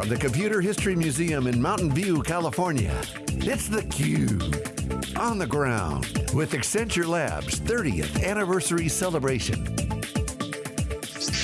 From the Computer History Museum in Mountain View, California, it's theCUBE. On the ground with Accenture Labs 30th anniversary celebration.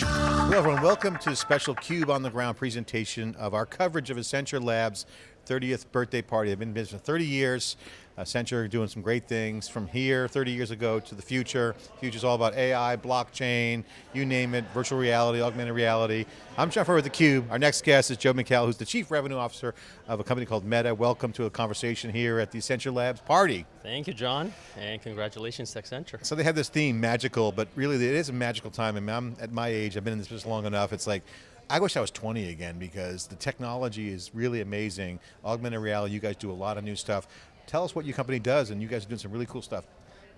Hello everyone, welcome to a special CUBE on the ground presentation of our coverage of Accenture Labs 30th birthday party. They've been in business for 30 years. Uh, Accenture doing some great things from here 30 years ago to the future. Future's all about AI, blockchain, you name it, virtual reality, augmented reality. I'm Jeff Furrier with theCUBE. Our next guest is Joe McHale, who's the Chief Revenue Officer of a company called Meta. Welcome to a conversation here at the Accenture Labs party. Thank you, John, and congratulations to Accenture. So they have this theme, magical, but really it is a magical time. I mean, I'm at my age, I've been in this business long enough, it's like, I wish I was 20 again because the technology is really amazing. Augmented reality, you guys do a lot of new stuff. Tell us what your company does and you guys are doing some really cool stuff.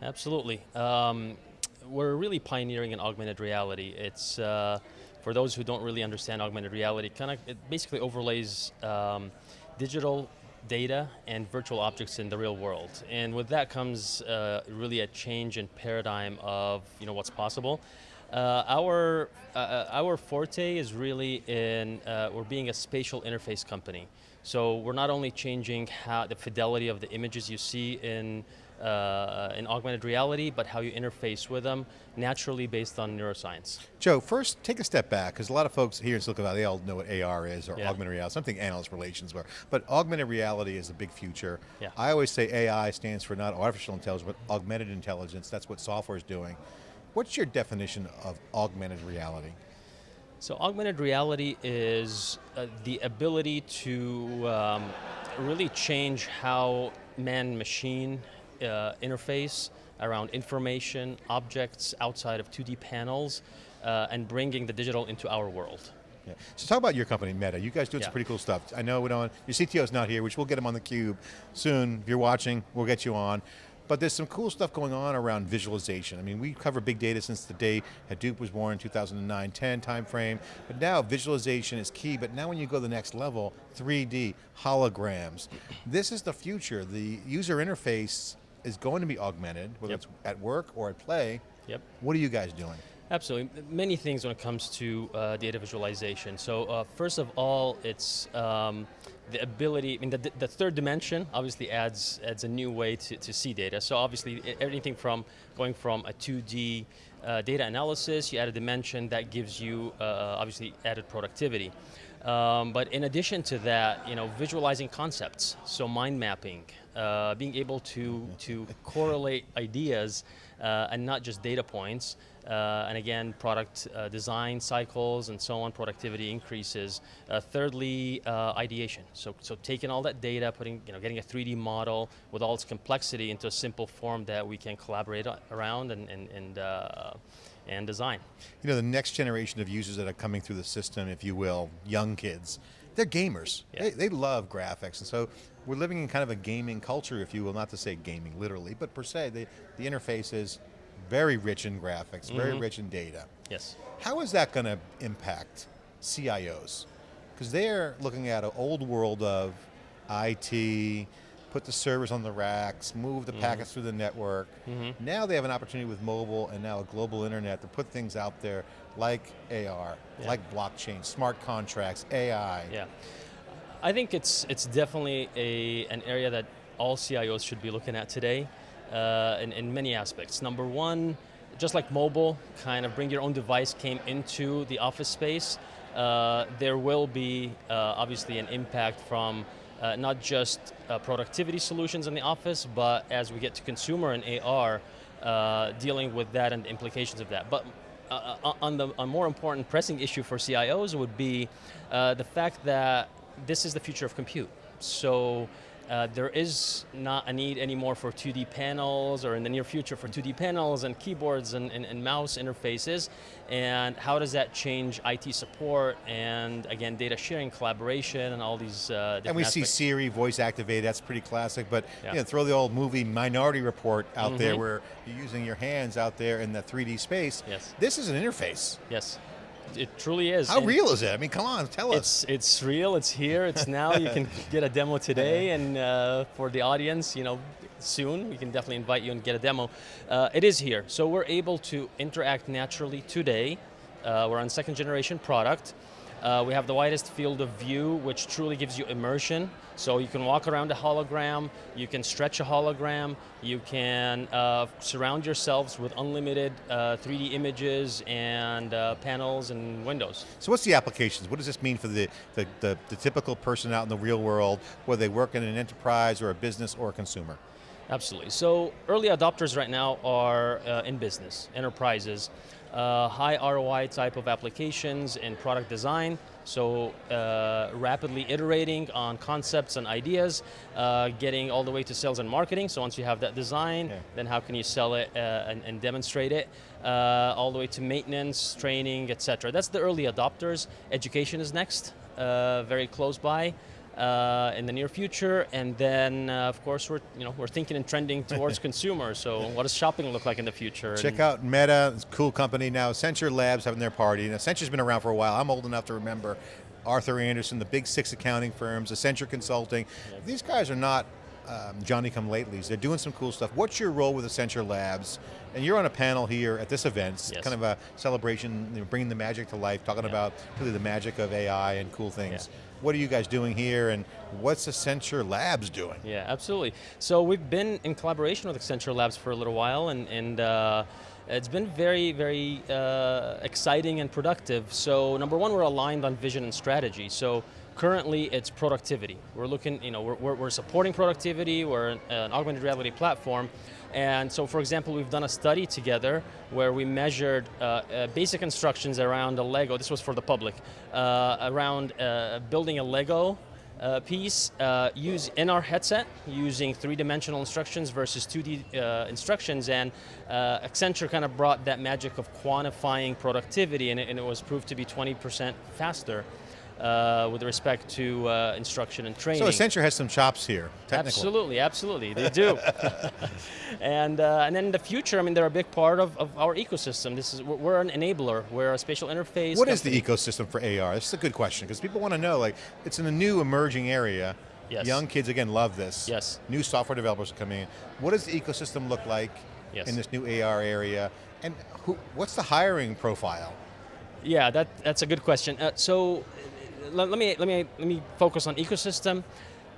Absolutely. Um, we're really pioneering in augmented reality. It's, uh, for those who don't really understand augmented reality, kind of, it basically overlays um, digital data and virtual objects in the real world. And with that comes uh, really a change in paradigm of you know, what's possible. Uh, our, uh, uh, our forte is really in, uh, we're being a spatial interface company. So we're not only changing how the fidelity of the images you see in, uh, in augmented reality, but how you interface with them, naturally based on neuroscience. Joe, first take a step back, because a lot of folks here in Silicon Valley, they all know what AR is, or yeah. augmented reality, something analyst relations were, but augmented reality is a big future. Yeah. I always say AI stands for not artificial intelligence, but augmented intelligence, that's what software is doing. What's your definition of augmented reality? So augmented reality is uh, the ability to um, really change how man-machine uh, interface around information, objects outside of 2D panels, uh, and bringing the digital into our world. Yeah. So talk about your company, Meta. You guys doing yeah. some pretty cool stuff. I know we don't, your CTO's not here, which we'll get him on the cube soon. If you're watching, we'll get you on. But there's some cool stuff going on around visualization. I mean, we cover big data since the day Hadoop was born 2009, 10 timeframe, but now visualization is key, but now when you go to the next level, 3D, holograms. This is the future. The user interface is going to be augmented, whether yep. it's at work or at play. Yep. What are you guys doing? Absolutely, many things when it comes to uh, data visualization. So uh, first of all, it's um, the ability, I mean the, the third dimension obviously adds, adds a new way to, to see data. So obviously everything from going from a 2D uh, data analysis, you add a dimension that gives you uh, obviously added productivity. Um, but in addition to that, you know, visualizing concepts, so mind mapping, uh, being able to, to correlate ideas uh, and not just data points, uh, and again, product uh, design cycles and so on, productivity increases. Uh, thirdly, uh, ideation. So, so taking all that data, putting, you know, getting a 3D model with all its complexity into a simple form that we can collaborate around and, and, and and design. You know, the next generation of users that are coming through the system, if you will, young kids, they're gamers. Yeah. They, they love graphics, and so we're living in kind of a gaming culture, if you will, not to say gaming literally, but per se, the, the interface is very rich in graphics, mm -hmm. very mm-hmm. rich in data. Yes. How is that going to impact CIOs? Because they're looking at an old world of IT, put the servers on the racks, move the mm -hmm. packets through the network. Mm -hmm. Now they have an opportunity with mobile and now a global internet to put things out there like AR, yeah. like blockchain, smart contracts, AI. Yeah. I think it's, it's definitely a, an area that all CIOs should be looking at today uh, in, in many aspects. Number one, just like mobile, kind of bring your own device came into the office space, uh, there will be uh, obviously an impact from uh, not just uh, productivity solutions in the office, but as we get to consumer and AR, uh, dealing with that and the implications of that. But uh, uh, on the a more important pressing issue for CIOs would be uh, the fact that this is the future of compute. So uh, there is not a need anymore for 2D panels or in the near future for 2D panels and keyboards and, and, and, mouse interfaces. And how does that change IT support and again, data sharing, collaboration and all these uh, And we aspects. see Siri voice activated, that's pretty classic, but yeah. you know, throw the old movie Minority Report out mm -hmm. there mm-hmm. where you're using your hands out there in the 3D space. Yes. This is an interface. Yes it truly is. How and real is it? I mean, come on, tell us. It's, it's real, it's here, it's now. you can get a demo today, and uh, for the audience, you know, soon, we can definitely invite you and get a demo. Uh, it is here, so we're able to interact naturally today. Uh, we're on second generation product. Uh, we have the widest field of view, which truly gives you immersion. So you can walk around a hologram, you can stretch a hologram, you can uh, surround yourselves with unlimited uh, 3D images and uh, panels and windows. So what's the applications? What does this mean for the, the, the, the typical person out in the real world, whether they work in an enterprise or a business or a consumer? Absolutely. So early adopters right now are uh, in business, enterprises, uh, high ROI type of applications in product design, so uh, rapidly iterating on concepts and ideas, uh, getting all the way to sales and marketing, so once you have that design, yeah. then how can you sell it uh, and, and, demonstrate it, uh, all the way to maintenance, training, etc. That's the early adopters. Education is next, uh, very close by uh, in the near future, and then uh, of course we're you know we're thinking and trending towards consumers. So what does shopping look like in the future? Check and out Meta, it's a cool company now. Accenture Labs having their party. Now Accenture's been around for a while. I'm old enough to remember Arthur Andersen, the big six accounting firms, Accenture Consulting. Yep. These guys are not um, Johnny come latelys. They're doing some cool stuff. What's your role with Accenture Labs? And you're on a panel here at this event, it's yes. kind of a celebration, you know, bringing the magic to life, talking yeah. about really the magic of AI and cool things. Yeah. What are you guys doing here and what's Accenture Labs doing? Yeah, absolutely. So we've been in collaboration with Accenture Labs for a little while and, and uh, it's been very, very uh, exciting and productive. So number one, we're aligned on vision and strategy. So currently it's productivity. We're looking, you know, we're, we're supporting productivity, we're an, an, augmented reality platform, and so for example, we've done a study together where we measured uh, uh, basic instructions around a Lego, this was for the public, uh, around uh, building a Lego uh, piece uh, use in our headset using three-dimensional instructions versus 2D uh, instructions. And uh, Accenture kind of brought that magic of quantifying productivity and it, and it was proved to be 20% faster uh, with respect to uh, instruction and training. So Accenture has some chops here, technically. Absolutely, absolutely, they do. and uh, and then in the future, I mean, they're a big part of, of our ecosystem. This is we're an enabler. We're a spatial interface. What company. is the ecosystem for AR? This is a good question because people want to know. Like, it's in a new emerging area. Yes. Young kids again love this. Yes. New software developers are coming in. What does the ecosystem look like yes. in this new AR area? And who, what's the hiring profile? Yeah, that, that's a good question. Uh, so let, let, me, let, me, let me focus on ecosystem.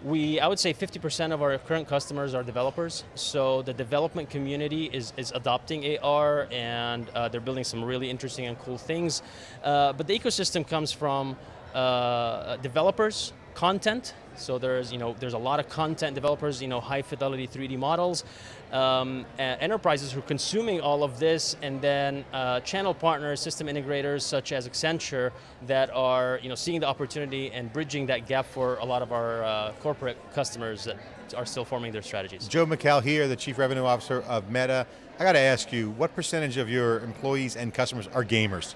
We, I would say 50% of our current customers are developers, so the development community is, is adopting AR and uh, they're building some really interesting and cool things. Uh, but the ecosystem comes from uh, developers, content, so there's, you know, there's a lot of content developers, you know, high fidelity 3D models, um, enterprises who are consuming all of this, and then uh, channel partners, system integrators such as Accenture that are, you know, seeing the opportunity and bridging that gap for a lot of our uh, corporate customers that are still forming their strategies. Joe McHale here, the Chief Revenue Officer of Meta. I got to ask you, what percentage of your employees and customers are gamers?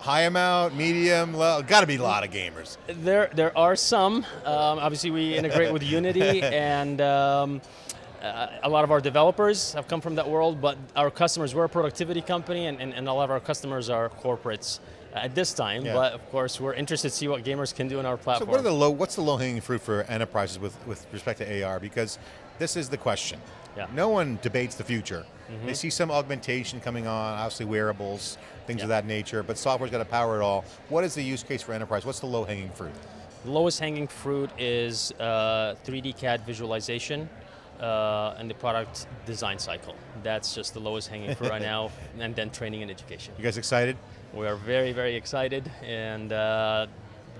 High amount, medium, low? Got to be a lot of gamers. There, there are some. Um, obviously, we integrate with Unity, and um, uh, a lot of our developers have come from that world. But our customers, we're a productivity company, and, and, and a lot of our customers are corporates at this time, yeah. but of course we're interested to see what gamers can do in our platform. So what are the low, what's the low hanging fruit for enterprises with, with respect to AR? Because this is the question. Yeah. No one debates the future. Mm -hmm. They see some augmentation coming on, obviously wearables, things yeah. of that nature, but software's got to power it all. What is the use case for enterprise? What's the low hanging fruit? The lowest hanging fruit is uh, 3D CAD visualization uh, and the product design cycle. That's just the lowest hanging fruit right now, and then training and education. You guys excited? We are very, very excited, and uh,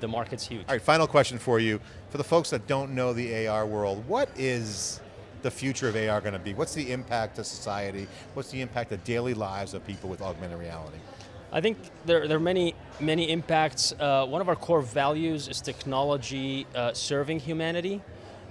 the market's huge. All right, final question for you. For the folks that don't know the AR world, what is the future of AR going to be? What's the impact to society? What's the impact to daily lives of people with augmented reality? I think there, there are many, many impacts. Uh, one of our core values is technology uh, serving humanity.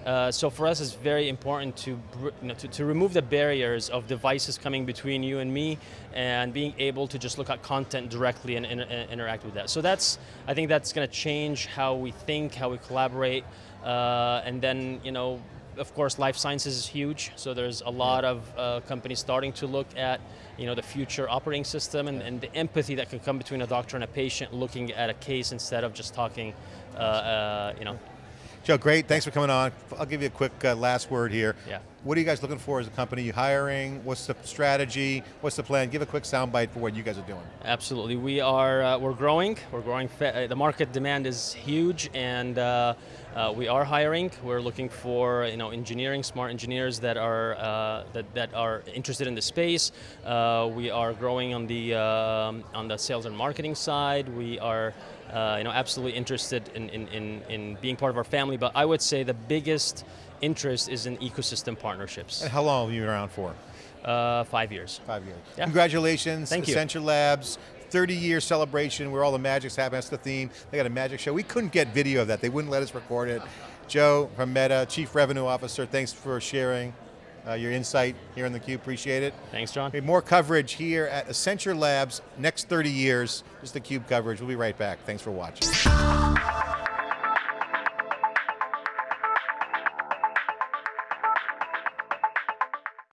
Uh, so for us, it's very important to, you know, to, to, remove the barriers of devices coming between you and me and being able to just look at content directly and, and, and interact with that. So that's, I think that's going to change how we think, how we collaborate, uh, and then, you know, of course, life sciences is huge, so there's a lot of uh, companies starting to look at you know, the future operating system and, and, the empathy that can come between a doctor and a patient looking at a case instead of just talking, uh, uh, you know. Joe, great, thanks for coming on. I'll give you a quick uh, last word here. Yeah. What are you guys looking for as a company? You hiring? What's the strategy? What's the plan? Give a quick soundbite for what you guys are doing. Absolutely, we are uh, we're growing. We're growing. Uh, the market demand is huge, and uh, uh, we are hiring. We're looking for you know engineering, smart engineers that are uh, that that are interested in the space. Uh, we are growing on the um, on the sales and marketing side. We are. You know, absolutely interested in, in, in, in being part of our family, but I would say the biggest interest is in ecosystem partnerships. And how long have you been around for? Uh, five years. Five years. Yeah. Congratulations, Thank you. Accenture Labs. 30 year celebration where all the magic's happening. That's the theme. They got a magic show. We couldn't get video of that. They wouldn't let us record it. Joe from Meta, Chief Revenue Officer, thanks for sharing uh, your insight here on theCUBE. Appreciate it. Thanks, John. More coverage here at Accenture Labs, next 30 years, just the CUBE coverage. We'll be right back. Thanks for watching.